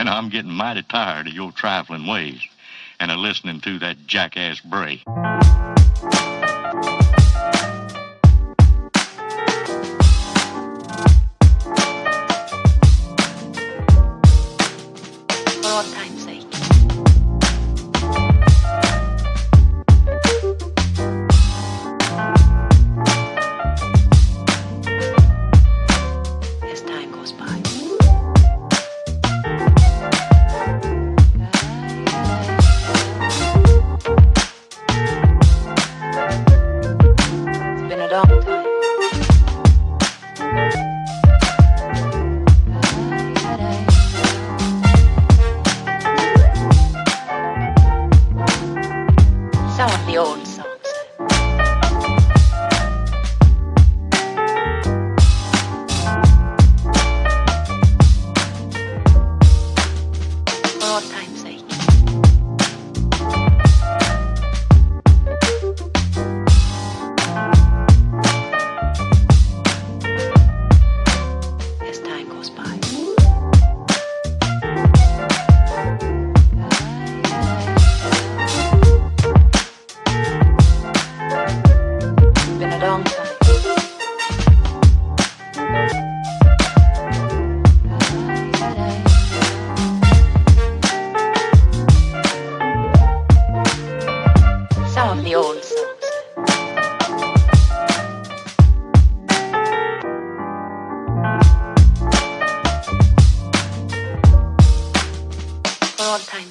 And I'm getting mighty tired of your trifling ways and of listening to that jackass Bray. The old songs. some of the old songs. Old time.